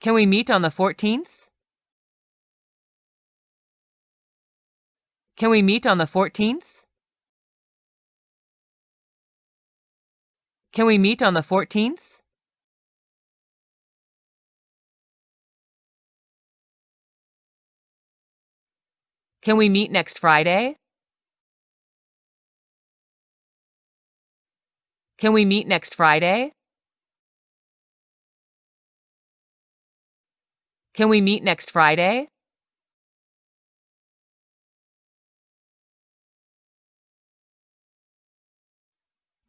Can we meet on the 14th? Can we meet on the 14th? Can we meet on the 14th? Can we meet next Friday? Can we meet next Friday? Can we meet next Friday?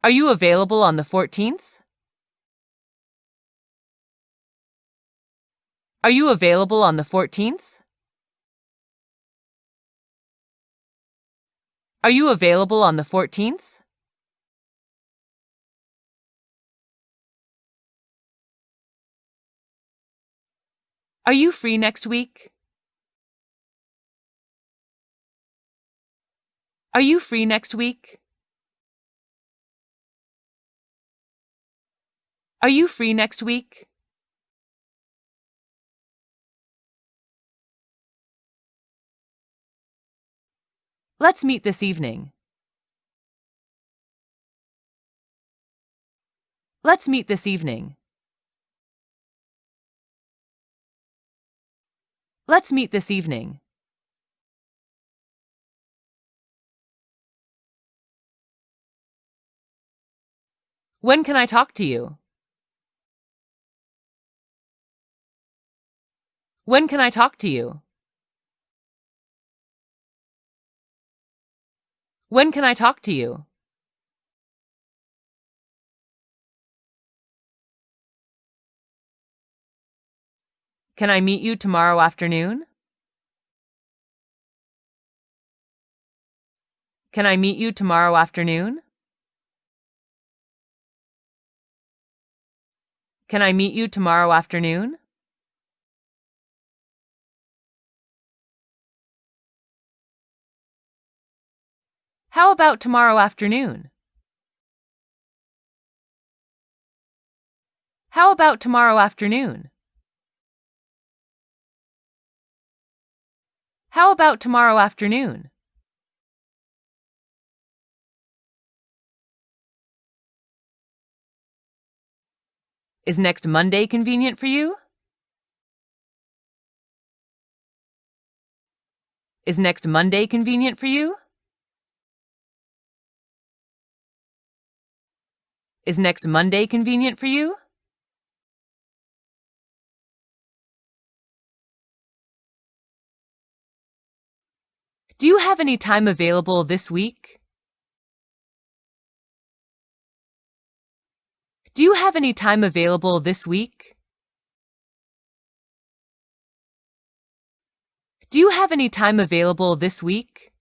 Are you available on the 14th? Are you available on the 14th? Are you available on the 14th? Are you free next week? Are you free next week? Are you free next week? Let's meet this evening. Let's meet this evening. Let's meet this evening. When can I talk to you? When can I talk to you? When can I talk to you? Can I meet you tomorrow afternoon? Can I meet you tomorrow afternoon? Can I meet you tomorrow afternoon? How about tomorrow afternoon? How about tomorrow afternoon? How about tomorrow afternoon? Is next Monday convenient for you? Is next Monday convenient for you? Is next Monday convenient for you? Do you have any time available this week? Do you have any time available this week? Do you have any time available this week?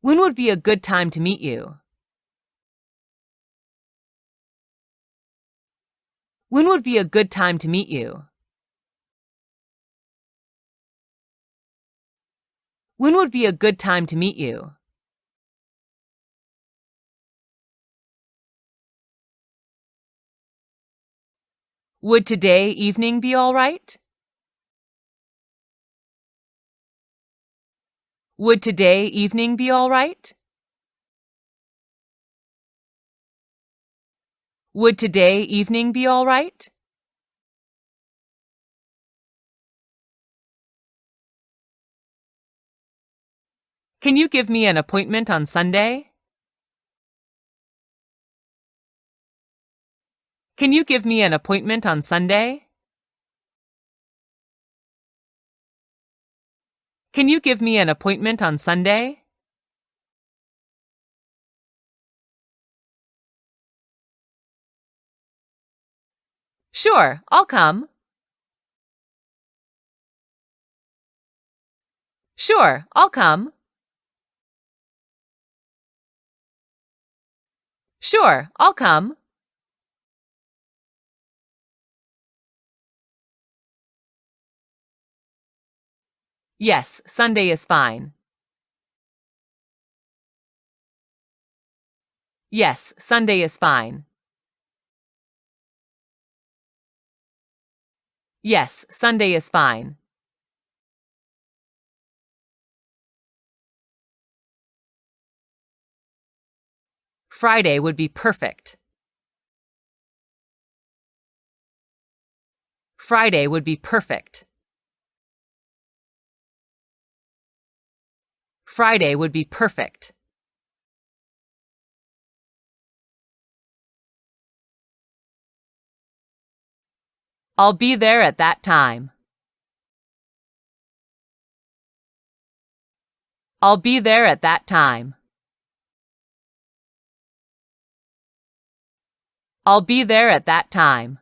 When would be a good time to meet you? When would be a good time to meet you? When would be a good time to meet you? Would today evening be all right? Would today evening be all right? Would today evening be all right? Can you give me an appointment on Sunday? Can you give me an appointment on Sunday? Can you give me an appointment on Sunday? Sure, I'll come. Sure, I'll come. Sure, I'll come. Yes, Sunday is fine. Yes, Sunday is fine. Yes, Sunday is fine. Friday would be perfect. Friday would be perfect. Friday would be perfect. I'll be there at that time. I'll be there at that time. I'll be there at that time.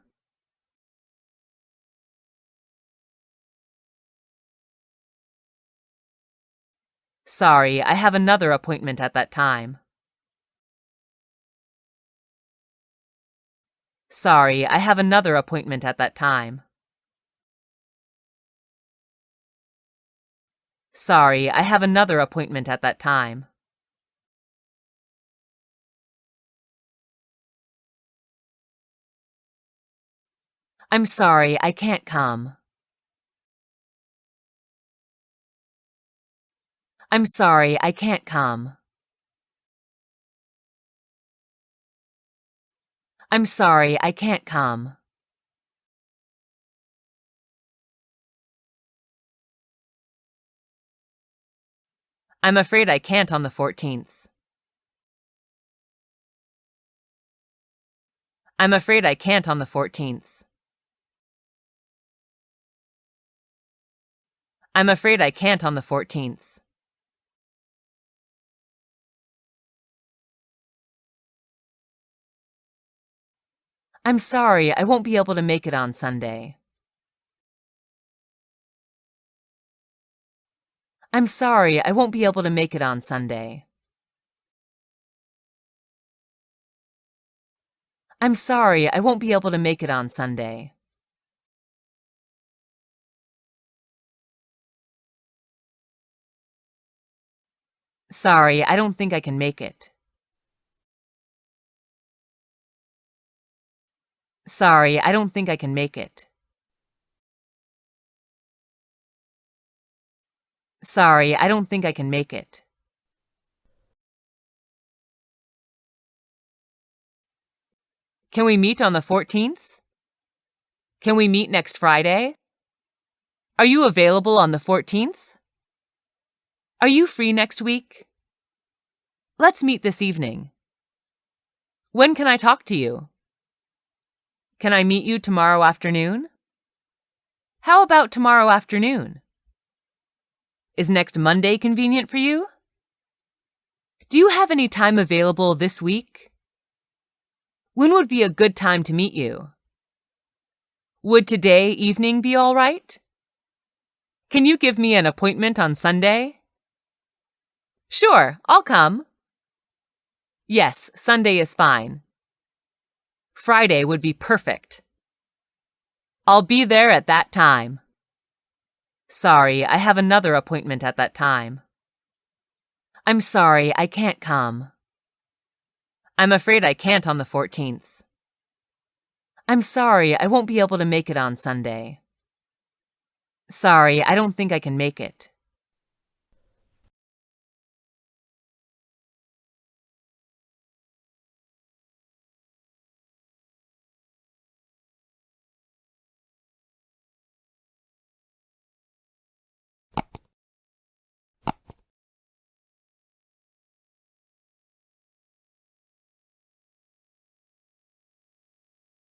Sorry, I have another appointment at that time. Sorry, I have another appointment at that time. Sorry, I have another appointment at that time. I'm sorry, I can't come. I'm sorry, I can't come. I'm sorry, I can't come. I'm afraid I can't on the 14th. I'm afraid I can't on the 14th. I'm afraid I can't on the 14th. I'm sorry, I won't be able to make it on Sunday. I'm sorry, I won't be able to make it on Sunday. I'm sorry, I won't be able to make it on Sunday. Sorry, I don't think I can make it. Sorry, I don't think I can make it. Sorry, I don't think I can make it. Can we meet on the 14th? Can we meet next Friday? Are you available on the 14th? Are you free next week? Let's meet this evening. When can I talk to you? Can I meet you tomorrow afternoon? How about tomorrow afternoon? Is next Monday convenient for you? Do you have any time available this week? When would be a good time to meet you? Would today evening be all right? Can you give me an appointment on Sunday? Sure, I'll come. Yes, Sunday is fine. Friday would be perfect. I'll be there at that time. Sorry, I have another appointment at that time. I'm sorry, I can't come. I'm afraid I can't on the 14th. I'm sorry, I won't be able to make it on Sunday. Sorry, I don't think I can make it.